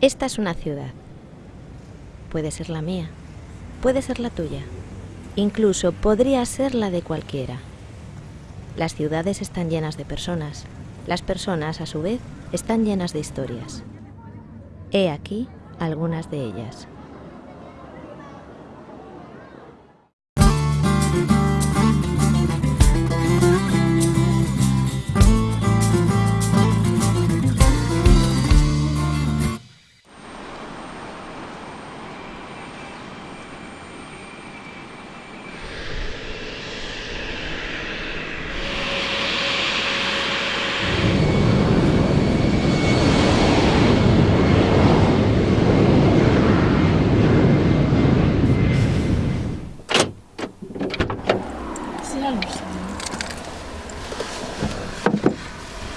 Esta es una ciudad. Puede ser la mía, puede ser la tuya, incluso podría ser la de cualquiera. Las ciudades están llenas de personas, las personas a su vez están llenas de historias. He aquí algunas de ellas.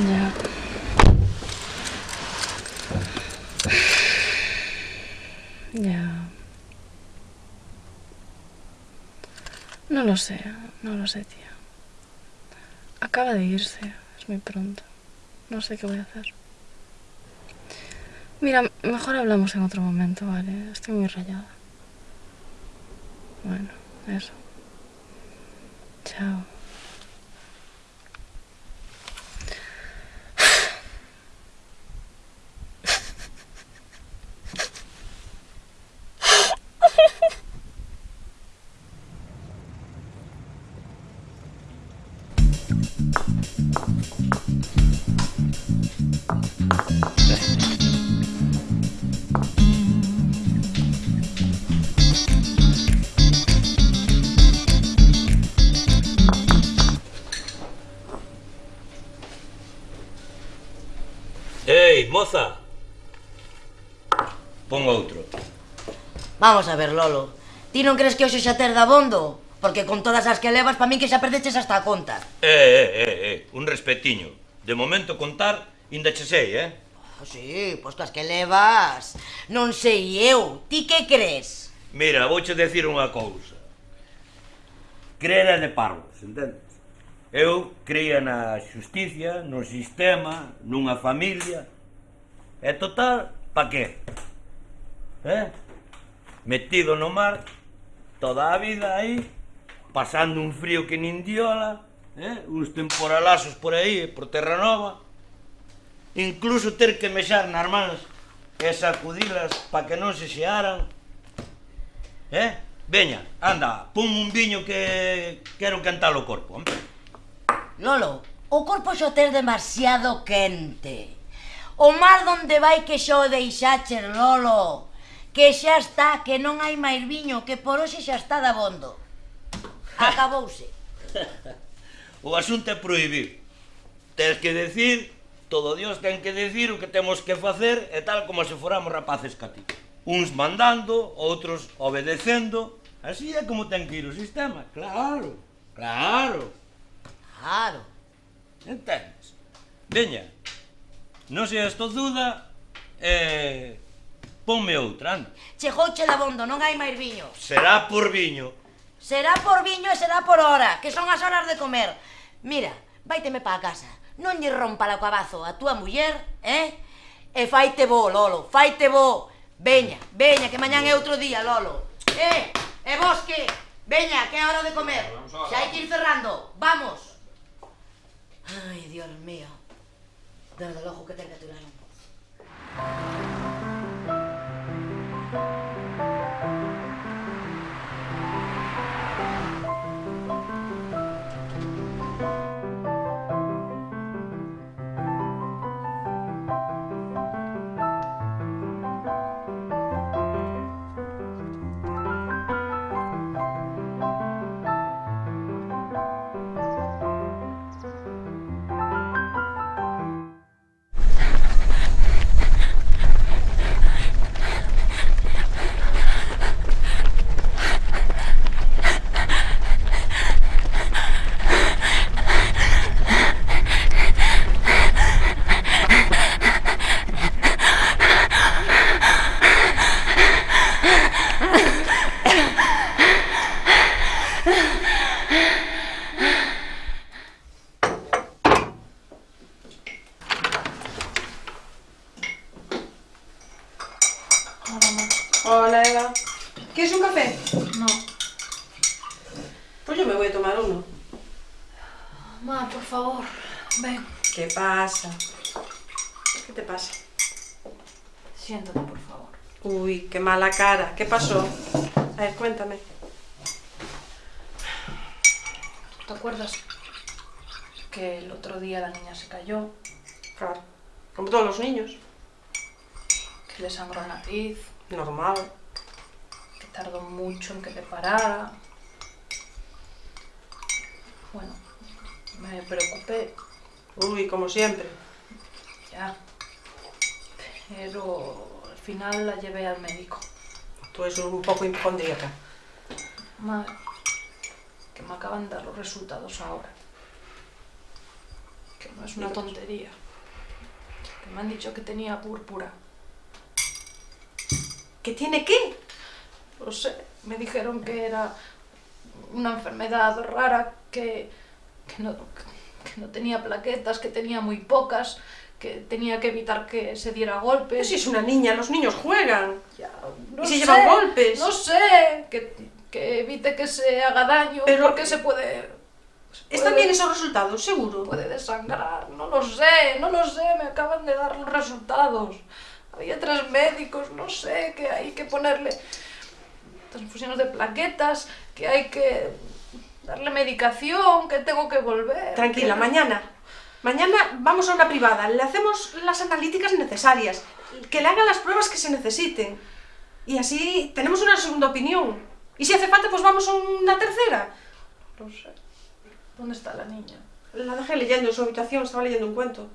Ya. Ya. No lo sé, no lo sé, tía. Acaba de irse, es muy pronto. No sé qué voy a hacer. Mira, mejor hablamos en otro momento, ¿vale? Estoy muy rayada. Bueno, eso. Chao. moza. Pon outro. Vamos a ver, Lolo. Ti non crees que hoxe xa ter dabondo? Porque con todas as que levas, pa min que xa perdeches hasta a conta. Eh, eh, eh, eh, un respetiño. De momento contar, inda che sei, eh? Ah, sí, pois que as que levas. Non sei eu. Ti que crees? Mira, vouche decir unha cousa. Crera de parvos, entendes? Eu creía na xusticia, no sistema, nunha familia, E total, pa que? Eh? Metido no mar, toda a vida aí, pasando un frío que nin diola, eh? uns temporalazos por aí, por Terra Nova, incluso ter que mexar nas mans e sacudilas pa que non se xearan. Eh? Veña, anda, pon un viño que quero cantar o corpo, hombre. Lolo, o corpo xa ter demasiado quente. O mar donde vai que xa o deixaches, Lolo? Que xa está, que non hai máis viño, que por hoxe xa está dabondo. Acabouse. o asunto é prohibir. Tens que decir, todo Dios ten que decir o que temos que facer e tal como se foramos rapaces cati. Uns mandando, outros obedecendo. Así é como ten que ir o sistema, claro, claro. Claro. Entendes? Veña, Non seas tozuda e... Ponme outra, anda. Chegou chelabondo, non hai máis viño. Será por viño. Será por viño e será por hora, que son as horas de comer. Mira, vaiteme pa casa. Non lle rompa la cabazo a túa muller, eh? E faite bo, Lolo, faite bo. Veña, veña, que mañán é outro día, Lolo. Eh, e vos que? Veña, que é hora de comer. Xa hai que ir cerrando. Vamos. Ai, Dios mío. Desde logo que ten que aturar me voy a tomar uno. Ma, por favor, ven. ¿Qué pasa? ¿Qué te pasa? Siéntate, por favor. Uy, qué mala cara. ¿Qué pasó? A ver, cuéntame. ¿Te acuerdas que el otro día la niña se cayó, Claro. Como todos los niños. que le sangró la nariz, Normal. que tardó mucho en que le parara? Bueno, me preocupé Uy, como siempre. ya. Pero al final la llevé al médico. Tú eres un poco hipocondríaca. Madre, que me acaban de dar los resultados ahora. Que no es una tontería. Que me han dicho que tenía púrpura. ¿Qué tiene qué? No sé, me dijeron que era una enfermedad rara, que, que, no, que no tenía plaquetas, que tenía muy pocas, que tenía que evitar que se diera Pero golpes. si es una niña, los niños juegan. Ya, no ¿Y se sé, llevan golpes? No sé, que, que evite que se haga daño, Pero- porque se puede... ¿Están bien esos resultados? Seguro. puede desangrar, no lo sé, no lo sé, me acaban de dar los resultados. Había tres médicos, no sé, que hay que ponerle transfusiones de plaquetas, que hay que darle medicación, que tengo que volver. Tranquila, que- mañana. Mañana vamos a una privada, le hacemos las analíticas necesarias, que le hagan las pruebas que se necesiten. Y así tenemos una segunda opinión. Y si hace falta, pues vamos a una tercera. No sé. ¿Dónde está la niña? La dejé leyendo en su habitación, estaba leyendo un cuento.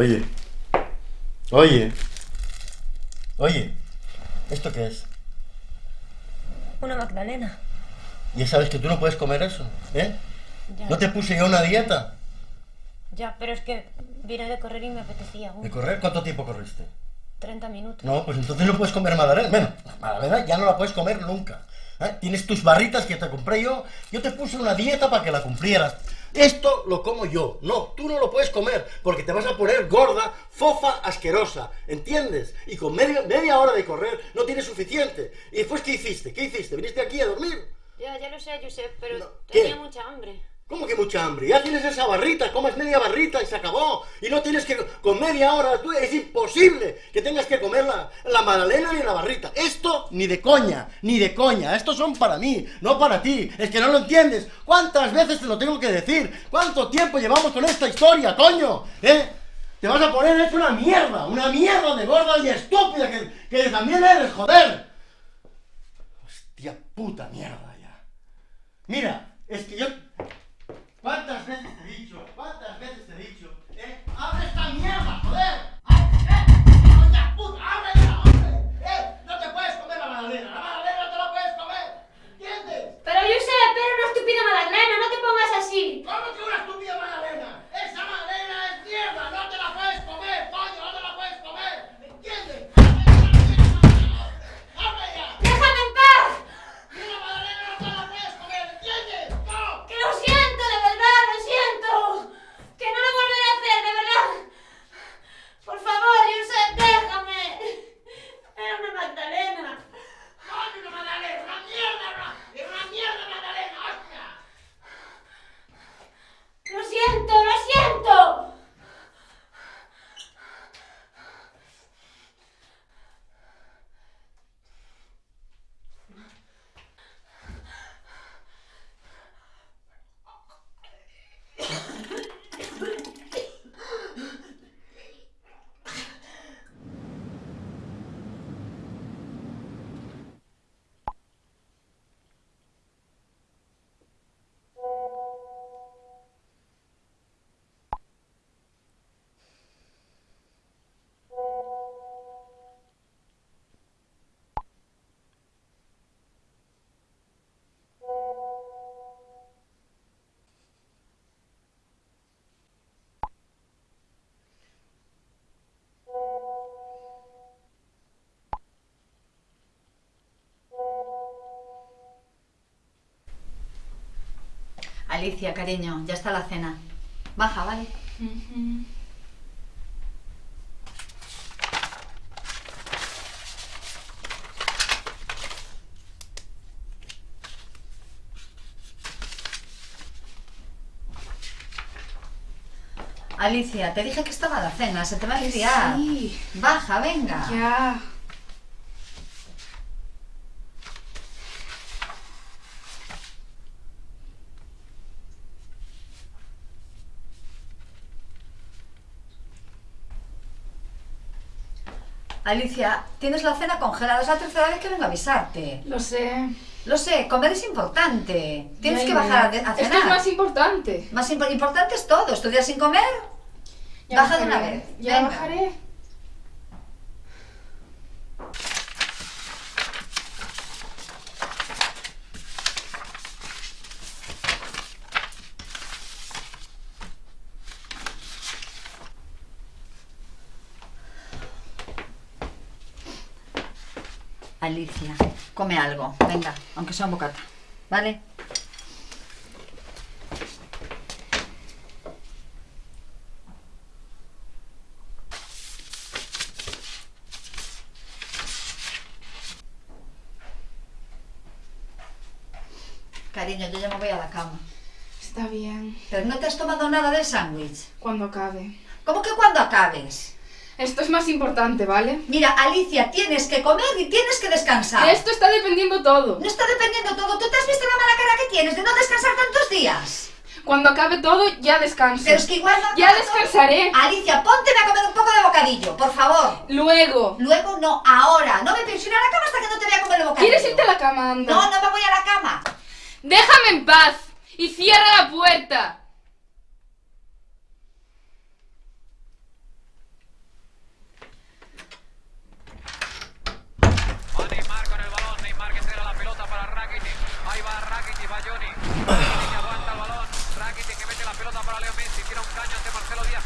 Oye. Oye. Oye. ¿Esto qué es? Una Magdalena. Ya sabes que tú no puedes comer eso, ¿eh? Ya, ¿No te puse yo una dieta? Ya, pero es que vine de correr y me apetecía. ¿De correr? ¿Cuánto tiempo corriste? 30 minutos. No, pues entonces no puedes comer magdalena. Bueno, la magdalena ya no la puedes comer nunca. ¿eh? Tienes tus barritas que te compré yo. Yo te puse una dieta para que la cumplieras. Esto lo como yo. No, tú no lo puedes comer porque te vas a poner gorda, fofa, asquerosa. ¿Entiendes? Y con media, media hora de correr no tienes suficiente. ¿Y después qué hiciste? ¿Qué hiciste? ¿Viniste aquí a dormir? Ya, ya lo sé, Josep, pero No, ¿qué? tenía mucha hambre. ¿Cómo que mucha hambre? Ya tienes esa barrita, comes media barrita y se acabó. Y no tienes que con media hora, es imposible que tengas que comer la, la magdalena ni la barrita. Esto ni de coña, ni de coña. Estos son para mí, no para ti. Es que no lo entiendes. ¿Cuántas veces te lo tengo que decir? ¿Cuánto tiempo llevamos con esta historia, coño? ¿Eh? Te vas a poner hecho una mierda, una mierda de gorda y estúpida que, que también eres, joder. Hostia puta mierda Alicia, cariño, ya está la cena. Baja, ¿vale? Alicia, te dije que estaba la cena, se te va a enfriar. Sí. Baja, venga. Ya. Alicia, tienes la cena congelada, es la tercera vez que vengo a avisarte. Lo sé. Lo sé, comer es importante. Tienes que bajar a, cenar. Esto es más importante. Más impo- importante es todo. ¿Estudiar sin comer? Ya Baja de una vez. Ya Venga. bajaré. Alicia, come algo. Venga, aunque sea un bocata. ¿Vale? Cariño, yo ya me voy a la cama. Está bien. Pero no te has tomado nada del sándwich. Cuando acabe. ¿Cómo que cuando acabes? Esto es más importante, ¿vale? Mira, Alicia, tienes que comer y tienes que descansar. De esto está dependiendo todo. No está dependiendo todo. ¿Tú te has visto la mala cara que tienes de no descansar tantos días? Cuando acabe todo, ya descanso. Pero es que igual no... Ya descansaré. Alicia, ponte a comer un poco de bocadillo, por favor. Luego. Luego no, ahora. No me pienso ir a la cama hasta que no te vea comer el bocadillo. ¿Quieres irte a la cama, anda? No, no me voy a la cama. Déjame en paz. Y cierra la puerta. Va Neymar con el balón, Neymar que entrega la pelota para Rakitic. Ahí va Rakitic, va Johnny. Rakitic aguanta el balón. Rakitic que mete la pelota para Leo Messi. Tira un caño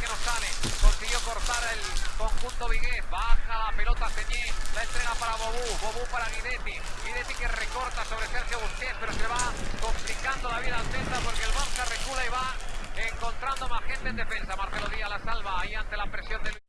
que no sale. Consiguió cortar el conjunto Vigués. Baja la pelota Señé. La entrega para Bobú. Bobú para Guidetti. Guidetti que recorta sobre Sergio Busquets, pero se va complicando la vida al Celta porque el Barça recula y va encontrando más gente en defensa. Marcelo Díaz la salva ahí ante la presión del...